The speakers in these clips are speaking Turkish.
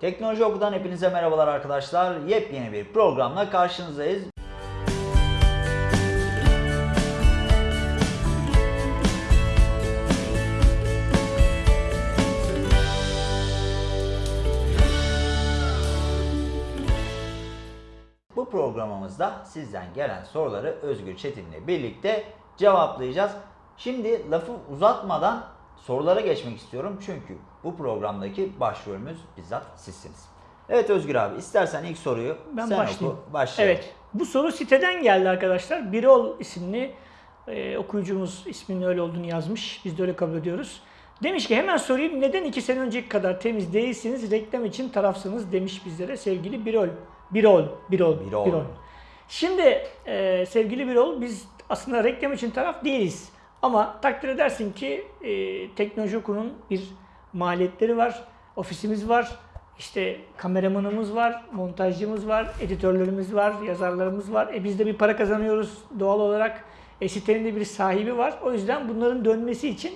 Teknoloji Oku'dan hepinize merhabalar arkadaşlar. Yepyeni bir programla karşınızdayız. Bu programımızda sizden gelen soruları Özgür Çetin'le birlikte cevaplayacağız. Şimdi lafı uzatmadan sorulara geçmek istiyorum. Çünkü bu programdaki başrolümüz bizzat sizsiniz. Evet Özgür abi istersen ilk soruyu Ben sen başlayayım. oku. Başlayalım. Evet. Bu soru siteden geldi arkadaşlar. Birol isimli e, okuyucumuz isminin öyle olduğunu yazmış. Biz de öyle kabul ediyoruz. Demiş ki hemen sorayım neden iki sene önceki kadar temiz değilsiniz reklam için tarafsınız demiş bizlere sevgili Birol. Birol. Birol. Birol. Şimdi e, sevgili Birol biz aslında reklam için taraf değiliz. Ama takdir edersin ki e, Teknoloji Oku'nun bir maliyetleri var, ofisimiz var, işte kameramanımız var, montajcımız var, editörlerimiz var, yazarlarımız var. E biz de bir para kazanıyoruz doğal olarak. E sitenin de bir sahibi var. O yüzden bunların dönmesi için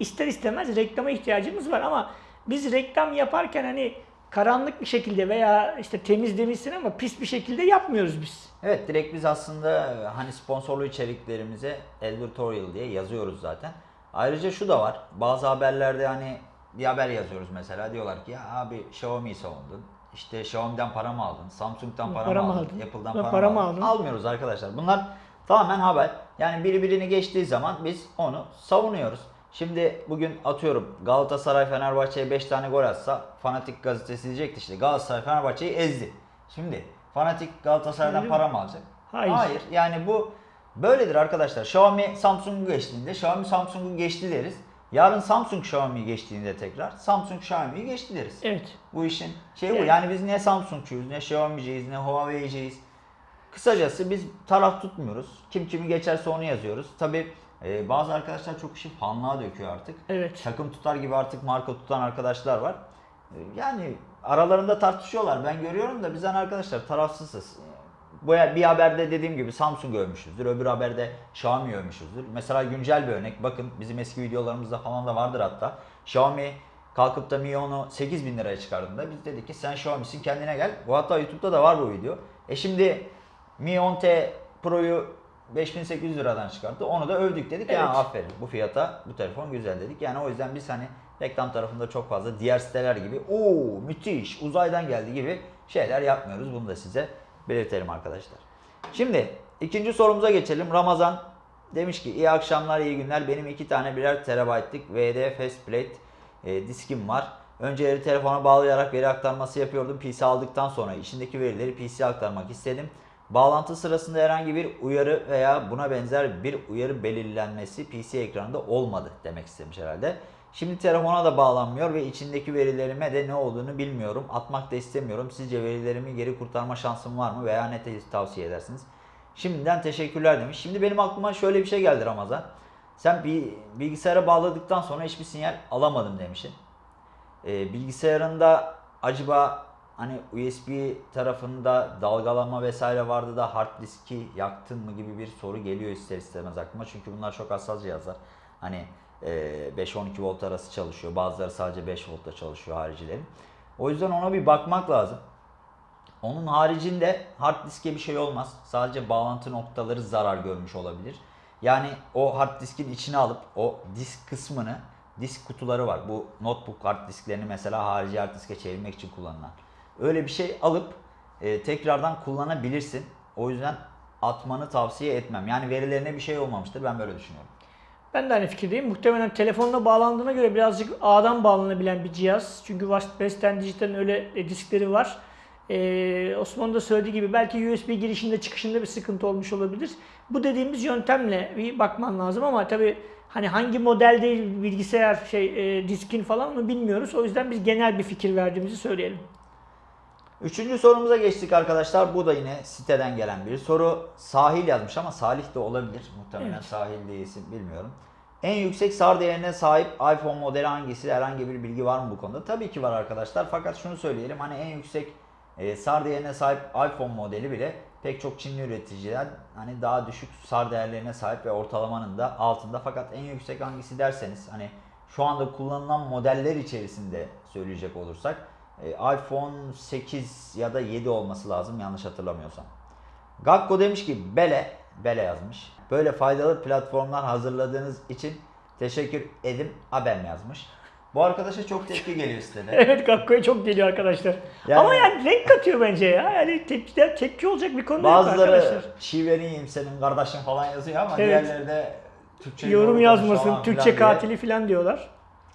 ister istemez reklama ihtiyacımız var. Ama biz reklam yaparken hani karanlık bir şekilde veya işte temiz demişsin ama pis bir şekilde yapmıyoruz biz. Evet direkt biz aslında e, hani sponsorlu içeriklerimize advertorial diye yazıyoruz zaten. Ayrıca şu da var. Bazı haberlerde hani bir haber yazıyoruz mesela. Diyorlar ki ya abi Xiaomi'yi savundun. İşte Xiaomi'den para mı aldın? Samsung'dan para, Para mı aldın? aldın? Apple'dan para, para mı aldın? Almıyoruz arkadaşlar. Bunlar tamamen haber. Yani biri birini geçtiği zaman biz onu savunuyoruz. Şimdi bugün atıyorum Galatasaray Fenerbahçe'ye 5 tane gol atsa Fanatik gazetesi diyecekti işte Galatasaray Fenerbahçe'yi ezdi. Şimdi Fanatik Galatasaray'dan Öyle para mı alacak? Hayır. Yani bu böyledir arkadaşlar. Xiaomi Samsung'u geçtiğinde Xiaomi Samsung'u geçti deriz. Yarın Samsung Xiaomi'yi geçtiğinde tekrar Samsung Xiaomi'yi geçti deriz. Evet. Bu işin şeyi bu. Evet. Yani biz ne Samsung'cuyuz, ne Xiaomi'ciyiz, ne Huawei'ciyiz. Kısacası biz taraf tutmuyoruz. Kim kimi geçerse onu yazıyoruz. Tabi bazı arkadaşlar çok işi fanlığa döküyor artık. Evet. Takım tutar gibi artık marka tutan arkadaşlar var. E, Yani aralarında tartışıyorlar. Ben görüyorum da bizden arkadaşlar tarafsızız. Bu bir haberde dediğim gibi Samsung övmüşüzdür. Öbür haberde Xiaomi övmüşüzdür. Mesela güncel bir örnek. Bakın bizim eski videolarımızda falan da vardır hatta. Xiaomi kalkıp da Mi 10'u 8 bin liraya çıkardığında biz dedik ki sen Xiaomi'sin kendine gel. Bu hatta YouTube'da da var bu video. E şimdi Mi 10T Pro'yu 5800 liradan çıkarttı. Onu da övdük dedik. Yani Evet. aferin bu fiyata bu telefon güzel dedik. Yani o yüzden biz hani reklam tarafında çok fazla diğer siteler gibi o müthiş uzaydan geldi gibi şeyler yapmıyoruz. Bunu da size belirtelim arkadaşlar. Şimdi ikinci sorumuza geçelim. Ramazan demiş ki iyi akşamlar iyi günler. Benim iki tane birer terabaytlık VD Fastplate e, diskim var. Önceleri telefona bağlayarak veri aktarması yapıyordum. PC aldıktan sonra içindeki verileri PC'ye aktarmak istedim. Bağlantı sırasında herhangi bir uyarı veya buna benzer bir uyarı belirlenmesi PC ekranında olmadı demek istemiş herhalde. Şimdi telefona da bağlanmıyor ve içindeki verilerime de ne olduğunu bilmiyorum. Atmak da istemiyorum. Sizce verilerimi geri kurtarma şansım var mı veya ne tavsiye edersiniz? Şimdiden teşekkürler demiş. Şimdi benim aklıma şöyle bir şey geldi Ramazan. Sen bilgisayara bağladıktan sonra hiçbir sinyal alamadım demişsin. Ee, bilgisayarında acaba hani USB tarafında dalgalanma vesaire vardı da hard diski yaktın mı gibi bir soru geliyor ister istemez aklıma. Çünkü bunlar çok hassas cihazlar. Hani e, 5-12 volt arası çalışıyor. Bazıları sadece 5 voltta çalışıyor haricilerin. O yüzden ona bir bakmak lazım. Onun haricinde hard diske bir şey olmaz. Sadece bağlantı noktaları zarar görmüş olabilir. Yani o hard diskin içine alıp o disk kısmını disk kutuları var. Bu notebook hard disklerini mesela harici hard diske çevirmek için kullanılan. Öyle bir şey alıp e, tekrardan kullanabilirsin. O yüzden atmanı tavsiye etmem. Yani verilerine bir şey olmamıştır. Ben böyle düşünüyorum. Ben de aynı fikirdeyim. Muhtemelen telefonla bağlandığına göre birazcık ağdan bağlanabilen bir cihaz. Çünkü Western Digital'in öyle e, diskleri var. Ee, Osman da söylediği gibi belki USB girişinde çıkışında bir sıkıntı olmuş olabilir. Bu dediğimiz yöntemle bir bakman lazım ama tabii hani hangi modelde bilgisayar şey e, diskin falan onu bilmiyoruz. O yüzden biz genel bir fikir verdiğimizi söyleyelim. Üçüncü sorumuza geçtik arkadaşlar. Bu da yine siteden gelen bir soru. Sahil yazmış ama Salih de olabilir. Muhtemelen Evet. Sahil değilsin bilmiyorum. En yüksek SAR değerine sahip iPhone modeli hangisi? Herhangi bir bilgi var mı bu konuda? Tabii ki var arkadaşlar. Fakat şunu söyleyelim. Hani en yüksek e, SAR değerine sahip iPhone modeli bile pek çok Çinli üreticiler hani daha düşük SAR değerlerine sahip ve ortalamanın da altında. Fakat en yüksek hangisi derseniz hani şu anda kullanılan modeller içerisinde söyleyecek olursak iPhone 8 ya da 7 olması lazım yanlış hatırlamıyorsam. Gakko demiş ki Bele, Bele yazmış. Böyle faydalı platformlar hazırladığınız için teşekkür edim Abem yazmış. Bu arkadaşa çok tepki geliyor sitede. Evet Gakko'ya çok geliyor arkadaşlar. Yani- Ama yani renk katıyor bence ya. Yani tepki, tepki olacak bir konu yok Bazıları arkadaşlar. şiveriyim senin kardeşin falan yazıyor ama Evet. diğerleri de Türkçe Yorum yazmasın, falan Türkçe filan diye. katili falan diyorlar.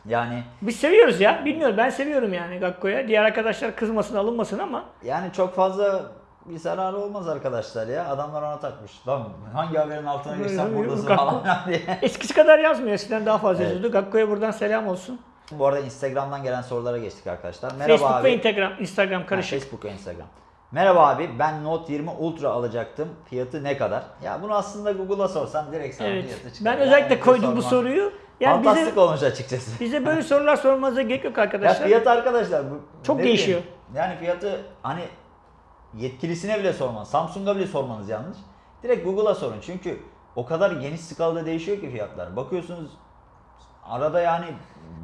Yani Biz seviyoruz ya. Bilmiyorum ben seviyorum yani Gakko'ya. Diğer arkadaşlar kızmasın alınmasın ama yani çok fazla bir zararı olmaz arkadaşlar ya. Adamlar ona takmış. Lan hangi haberin altına girsem buradasın Gakko- falan diye. eskisi kadar yazmıyor. Eskiden daha fazla Evet. yazıyordu. Gakko'ya buradan selam olsun. Bu arada Instagram'dan gelen sorulara geçtik arkadaşlar. Merhaba Facebook abi. ve Instagram, Instagram Ha, karışık. Facebook ve Instagram. Merhaba abi ben Note 20 Ultra alacaktım. Fiyatı ne kadar? Ya bunu aslında Google'a sorsan direkt sana Evet. fiyatı çıkar. Ben Yani özellikle bunu koydum bu soruyu. Yani Fantastik bize, olmuş açıkçası. bize böyle sorular sormanıza gerek yok Ya arkadaşlar. fiyat arkadaşlar bu Çok değişiyor. bileyim, Yani fiyatı hani yetkilisine bile sormanız, Samsung'a bile sormanız yanlış. Direkt Google'a sorun. Çünkü o kadar geniş skalada değişiyor ki fiyatlar. Bakıyorsunuz arada yani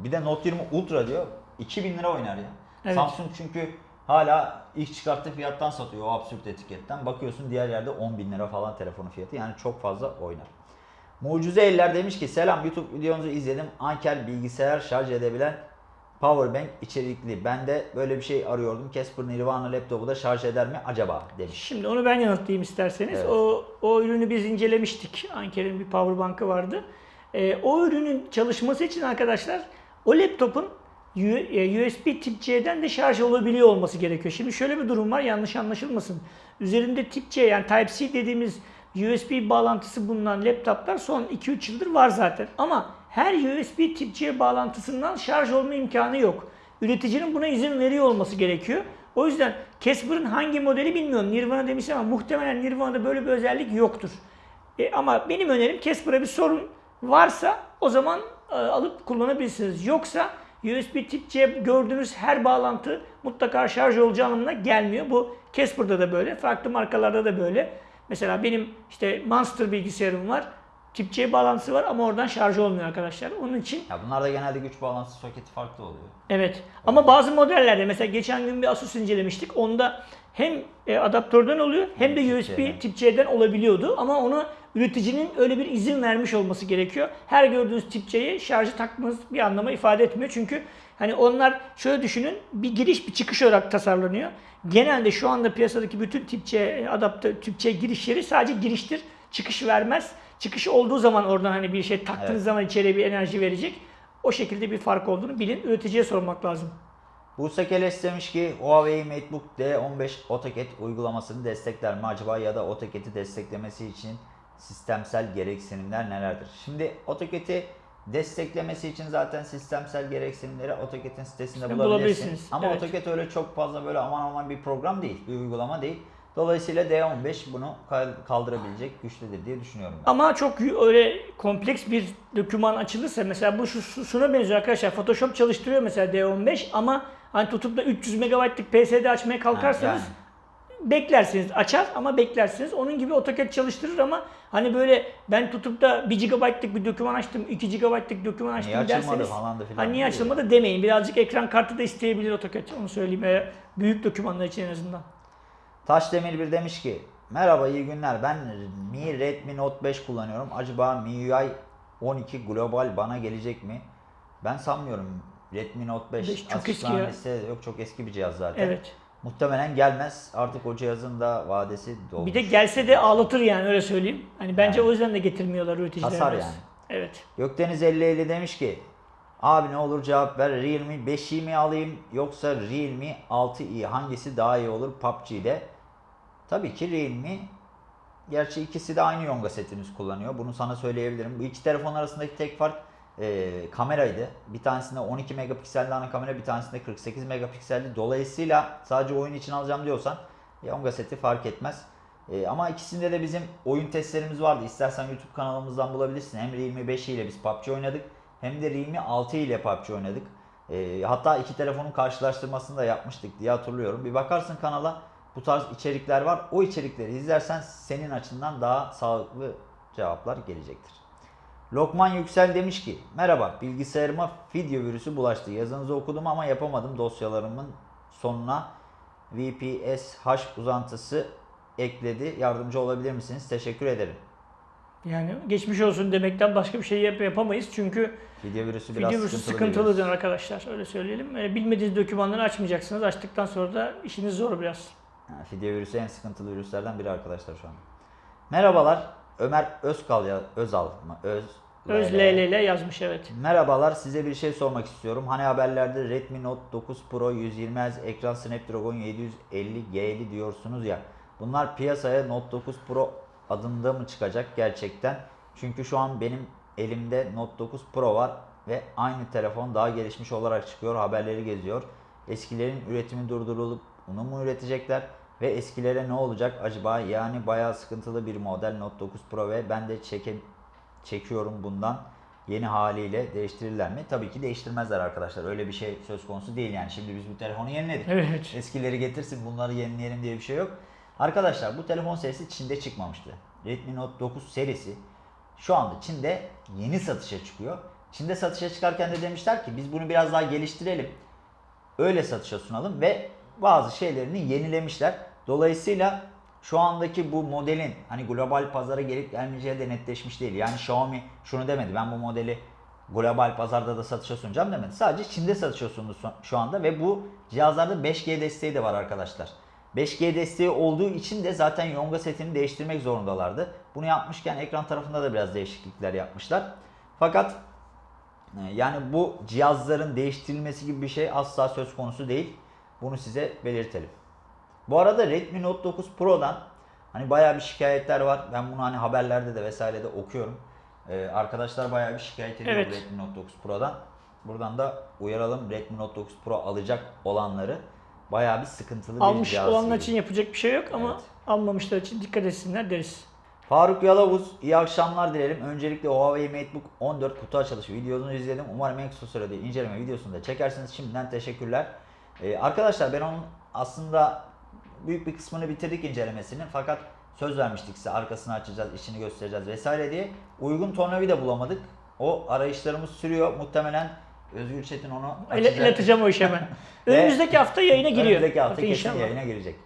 bir de Note 20 Ultra diyor 2000 lira oynar ya. Evet. Samsung çünkü hala ilk çıkarttığı fiyattan satıyor o absürt etiketten. Bakıyorsun diğer yerde 10 bin lira falan telefonun fiyatı. Yani çok fazla oynar. Mucize Eller demiş ki selam YouTube videonuzu izledim. Anker bilgisayar şarj edebilen Powerbank içerikli. Ben de böyle bir şey arıyordum. Casper Nirvana laptopu da şarj eder mi acaba demiş. Şimdi onu ben yanıtlayayım isterseniz. Evet. O, o ürünü biz incelemiştik. Anker'in bir powerbank'ı vardı. Ee, o ürünün çalışması için arkadaşlar o laptopun U- e, USB tip C'den de şarj olabiliyor olması gerekiyor. Şimdi şöyle bir durum var yanlış anlaşılmasın. Üzerinde tip C yani Type-C dediğimiz USB bağlantısı bulunan laptoplar son 2-3 yıldır var zaten. Ama her USB tip C bağlantısından şarj olma imkanı yok. Üreticinin buna izin veriyor olması gerekiyor. O yüzden Casper'ın hangi modeli bilmiyorum. Nirvana demiş ama muhtemelen Nirvana'da böyle bir özellik yoktur. E, ama benim önerim Casper'a bir sorun varsa o zaman e, alıp kullanabilirsiniz. Yoksa USB tip C gördüğünüz her bağlantı mutlaka şarj olacağı anlamına gelmiyor. Bu Casper'da da böyle, farklı markalarda da böyle. Mesela benim işte Monster bilgisayarım var. Tip C bağlantısı var ama oradan şarj olmuyor arkadaşlar. Onun için Ya bunlarda genelde güç bağlantısı soketi farklı oluyor. Evet. Ama bazı modellerde mesela geçen gün bir Asus incelemiştik. Onda hem e, adaptörden oluyor hem de USB C'den. tip C'den olabiliyordu. Ama onu üreticinin öyle bir izin vermiş olması gerekiyor. Her gördüğünüz tip C'ye şarjı takmanız bir anlama ifade etmiyor. Çünkü hani onlar şöyle düşünün bir giriş bir çıkış olarak tasarlanıyor. Genelde şu anda piyasadaki bütün tip C adaptör tip C girişleri sadece giriştir. Çıkış vermez. Çıkış olduğu zaman oradan hani bir şey taktığınız Evet. zaman içeriye bir enerji verecek. O şekilde bir fark olduğunu bilin. Üreticiye sormak lazım. Buse Keles demiş ki Huawei MateBook D15 AutoCAD uygulamasını destekler mi acaba ya da AutoCAD'i desteklemesi için sistemsel gereksinimler nelerdir? Şimdi AutoCAD'i desteklemesi için zaten sistemsel gereksinimleri AutoCAD'in sitesinde İşte bulabilirsiniz. bulabilirsiniz, Ama evet. AutoCAD öyle çok fazla böyle aman aman bir program değil, bir uygulama değil. Dolayısıyla D15 bunu kal- kaldırabilecek güçtedir diye düşünüyorum ben. Ama çok öyle kompleks bir doküman açılırsa mesela bu şu, şu- şuna benziyor arkadaşlar. Photoshop çalıştırıyor mesela D15 ama hani tutup da 300 MB'lık PSD açmaya kalkarsanız yani. Beklersiniz. Açar ama beklersiniz. Onun gibi AutoCAD çalıştırır ama hani böyle ben tutup da 1 GB'lık bir doküman açtım, 2 GB'lık doküman açtım Niye açılmadı derseniz falan da filan hani niye açılmadı demeyin. Birazcık ekran kartı da isteyebilir AutoCAD. Onu söyleyeyim. Eğer büyük dokümanlar için en azından. Taşdemir bir demiş ki Merhaba iyi günler ben Mi Redmi Note 5 kullanıyorum. Acaba MIUI 12 global bana gelecek mi? Ben sanmıyorum Redmi Note 5. Beş çok açıklanan eski ya. yok çok eski bir cihaz zaten. Evet. Muhtemelen gelmez. Artık o cihazın da vadesi dolmuş. Bir de gelse de ağlatır yani öyle söyleyeyim. Hani bence Yani. o yüzden de getirmiyorlar üreticiler. Hasar yani. Evet. Gökdeniz 5050 demiş ki Abi ne olur cevap ver. Realme 5i mi alayım yoksa Realme 6i hangisi daha iyi olur PUBG'de? Tabii ki Realme. Gerçi ikisi de aynı Yonga setiniz kullanıyor. Bunu sana söyleyebilirim. Bu iki telefon arasındaki tek fark e, kameraydı. Bir tanesinde 12 megapikselli ana kamera, bir tanesinde 48 megapikselli. Dolayısıyla sadece oyun için alacağım diyorsan Yonga seti fark etmez. E, ama ikisinde de bizim oyun testlerimiz vardı. İstersen YouTube kanalımızdan bulabilirsin. Hem Realme 5 ile biz PUBG oynadık. Hem de Realme 6 ile PUBG oynadık. E, hatta iki telefonun karşılaştırmasını da yapmıştık diye hatırlıyorum. Bir bakarsın kanala bu tarz içerikler var. O içerikleri izlersen senin açından daha sağlıklı cevaplar gelecektir. Lokman Yüksel demiş ki Merhaba bilgisayarıma video virüsü bulaştı. Yazınızı okudum ama yapamadım dosyalarımın sonuna VPSH uzantısı ekledi. Yardımcı olabilir misiniz? Teşekkür ederim. Yani geçmiş olsun demekten başka bir şey yap- yapamayız çünkü Video virüsü biraz video virüsü sıkıntılıdır virüs. arkadaşlar öyle söyleyelim. E, Bilmediğiniz dokümanları açmayacaksınız. Açtıktan sonra da işiniz zor biraz. Yani video virüsü en sıkıntılı virüslerden biri arkadaşlar şu an. Merhabalar. Ömer Özkal ya Özal mı? Öz Öz LL. LLL yazmış evet. Merhabalar, size bir şey sormak istiyorum. Hani haberlerde Redmi Note 9 Pro 120 Hz ekran Snapdragon 750G'li diyorsunuz ya. Bunlar piyasaya Note 9 Pro adında mı çıkacak gerçekten? Çünkü şu an benim elimde Note 9 Pro var ve aynı telefon daha gelişmiş olarak çıkıyor. Haberleri geziyor. Eskilerin üretimi durdurulup bunu mu üretecekler? Ve eskilere ne olacak acaba? Yani bayağı sıkıntılı bir model Note 9 Pro ve ben de çeke, çekiyorum bundan yeni haliyle değiştirirler mi? Tabii ki değiştirmezler arkadaşlar. Öyle bir şey söz konusu değil yani. Şimdi biz bu telefonu yeniledik. Evet. Eskileri getirsin bunları yenileyelim diye bir şey yok. Arkadaşlar bu telefon serisi Çin'de çıkmamıştı. Redmi Note 9 serisi şu anda Çin'de yeni satışa çıkıyor. Çin'de satışa çıkarken de demişler ki biz bunu biraz daha geliştirelim. Öyle satışa sunalım ve bazı şeylerini yenilemişler. Dolayısıyla şu andaki bu modelin hani global pazara gelip gelmeyeceği de netleşmiş değil. Yani Xiaomi şunu demedi. Ben bu modeli global pazarda da satışa sunacağım demedi. Sadece Çin'de satışa sundu şu- anda ve bu cihazlarda 5G desteği de var arkadaşlar. 5G desteği olduğu için de zaten Yonga setini değiştirmek zorundalardı. Bunu yapmışken ekran tarafında da biraz değişiklikler yapmışlar. Fakat ee, Yani bu cihazların değiştirilmesi gibi bir şey asla söz konusu değil. Bunu size belirtelim. Bu arada Redmi Note 9 Pro'dan hani bayağı bir şikayetler var. Ben bunu hani haberlerde de vesairede okuyorum. Ee, arkadaşlar bayağı bir şikayet ediyor Evet. Redmi Note 9 Pro'dan. Buradan da uyaralım Redmi Note 9 Pro alacak olanları bayağı bir sıkıntılı bir Almış cihaz olanlar gibi. için yapacak bir şey yok ama Evet. almamışlar için dikkat etsinler deriz. Faruk Yalavuz, iyi akşamlar dilerim. Öncelikle Huawei MateBook 14 kutu açılışı videosunu izledim. Umarım en kısa sürede inceleme videosunu da çekersiniz. Şimdiden teşekkürler. Ee, arkadaşlar ben onun aslında büyük bir kısmını bitirdik incelemesini. Fakat söz vermiştik size arkasını açacağız, içini göstereceğiz vesaire diye. Uygun tornavida bulamadık. O arayışlarımız sürüyor. Muhtemelen Özgür Çetin onu açacak. ileteceğim o işi hemen. Önümüzdeki hafta yayına giriyor. Önümüzdeki hafta Bakın kesin inşallah. yayına girecek.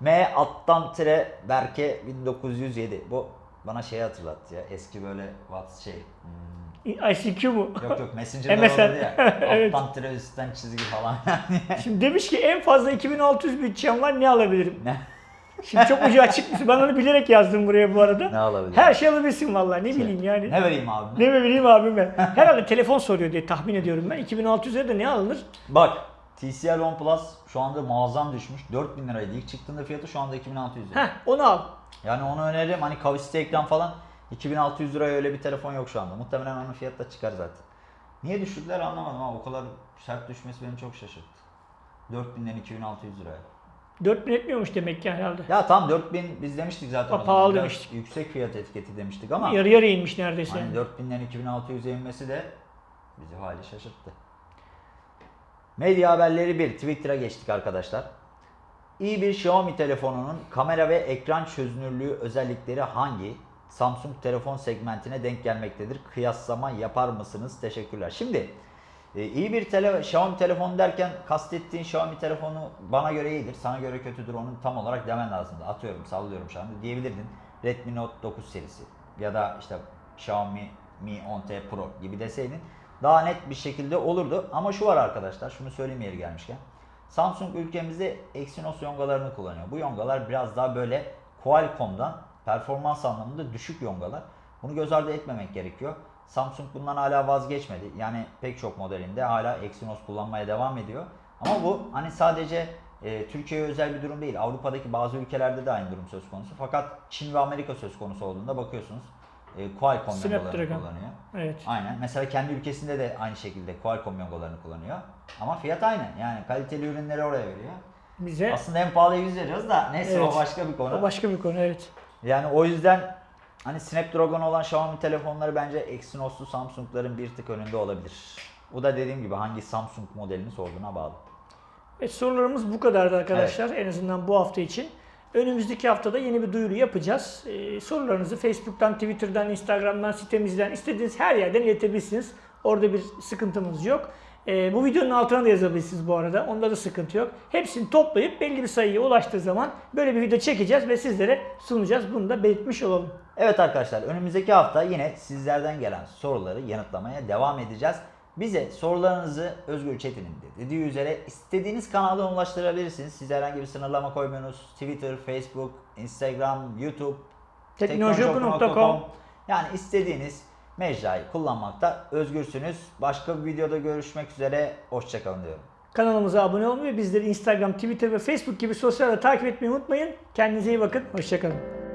M alttan tire Berke 1907. Bu bana şey hatırlattı ya. Eski böyle what şey. hmm, ICQ mu? yok yok Messenger'da MSN. olurdu ya. Evet. Alttan tire üstten çizgi falan. Şimdi demiş ki en fazla 2600 bütçem var ne alabilirim? ne? Şimdi çok ucu açık. Ben onu bilerek yazdım buraya bu arada. Ne alabilir? Her şey alabilirsin vallahi ne bileyim yani. Ne vereyim abi? Ne mi bileyim abime. Herhalde telefon soruyor diye tahmin ediyorum ben. 2600'e de ne alınır? Bak TCL One Plus şu anda muazzam düşmüş. 4000 liraydı. İlk çıktığında fiyatı şu anda 2600 lira. Heh onu al. Yani onu öneririm. Hani kavisli ekran falan 2600 liraya öyle bir telefon yok şu anda. Muhtemelen onun fiyatı da çıkar zaten. Niye düşürdüler anlamadım ama o kadar sert düşmesi beni çok şaşırttı. 4000'den 2600 liraya. 4000 etmiyormuş demek ki herhalde. Ya tam 4000 biz demiştik zaten. Ha, pahalı Biraz demiştik. Yüksek fiyat etiketi demiştik ama Yarı yarıya inmiş neredeyse. hani yani. 4000'den 2600'e inmesi de bizi hali şaşırttı. Medya haberleri 1. Twitter'a geçtik arkadaşlar. İyi bir Xiaomi telefonunun kamera ve ekran çözünürlüğü özellikleri hangi Samsung telefon segmentine denk gelmektedir? Kıyaslama yapar mısınız? Teşekkürler. Şimdi e, iyi bir tele, Xiaomi telefon derken kastettiğin Xiaomi telefonu bana göre iyidir, sana göre kötüdür onu tam olarak demen lazımdı. Atıyorum, sallıyorum şu anda diyebilirdin. Redmi Note 9 serisi ya da işte Xiaomi Mi 10T Pro gibi deseydin daha net bir şekilde olurdu. Ama şu var arkadaşlar, şunu söyleyeyim yeri gelmişken. Samsung ülkemizde Exynos yongalarını kullanıyor. Bu yongalar biraz daha böyle Qualcomm'dan performans anlamında düşük yongalar. Bunu göz ardı etmemek gerekiyor. Samsung bundan hala vazgeçmedi. Yani pek çok modelinde hala Exynos kullanmaya devam ediyor. Ama bu hani sadece e, Türkiye'ye özel bir durum değil. Avrupa'daki bazı ülkelerde de aynı durum söz konusu. Fakat Çin ve Amerika söz konusu olduğunda bakıyorsunuz e, Qualcomm yongalarını kullanıyor. Evet. Aynen. Mesela kendi ülkesinde de aynı şekilde Qualcomm yongalarını kullanıyor. Ama fiyat aynı. Yani kaliteli ürünleri oraya veriyor. Bize Aslında en pahalıya biz veriyoruz da neyse Evet. o başka bir konu. o başka bir konu evet. Yani o yüzden hani Snapdragon olan Xiaomi telefonları bence Exynos'lu Samsung'ların bir tık önünde olabilir. Bu da dediğim gibi hangi Samsung modelini sorduğuna bağlı. Evet, sorularımız bu kadardı arkadaşlar en azından bu hafta için. Önümüzdeki haftada yeni bir duyuru yapacağız. Ee, sorularınızı Facebook'tan, Twitter'dan, Instagram'dan, sitemizden istediğiniz her yerden iletebilirsiniz. Orada bir sıkıntımız yok. Ee, bu videonun altına da yazabilirsiniz bu arada. Onda da sıkıntı yok. Hepsini toplayıp belli bir sayıya ulaştığı zaman böyle bir video çekeceğiz ve sizlere sunacağız. Bunu da belirtmiş olalım. Evet arkadaşlar önümüzdeki hafta yine sizlerden gelen soruları yanıtlamaya devam edeceğiz. Bize sorularınızı Özgür Çetin'in de dediği üzere istediğiniz kanaldan ulaştırabilirsiniz. Siz herhangi bir sınırlama koymuyorsunuz. Twitter, Facebook, Instagram, YouTube, Teknolojioku.com Yani istediğiniz mecrayı kullanmakta özgürsünüz. Başka bir videoda görüşmek üzere. Hoşçakalın diyorum. Kanalımıza abone olmayı, bizleri Instagram, Twitter ve Facebook gibi sosyal takip etmeyi unutmayın. Kendinize iyi bakın. Hoşçakalın.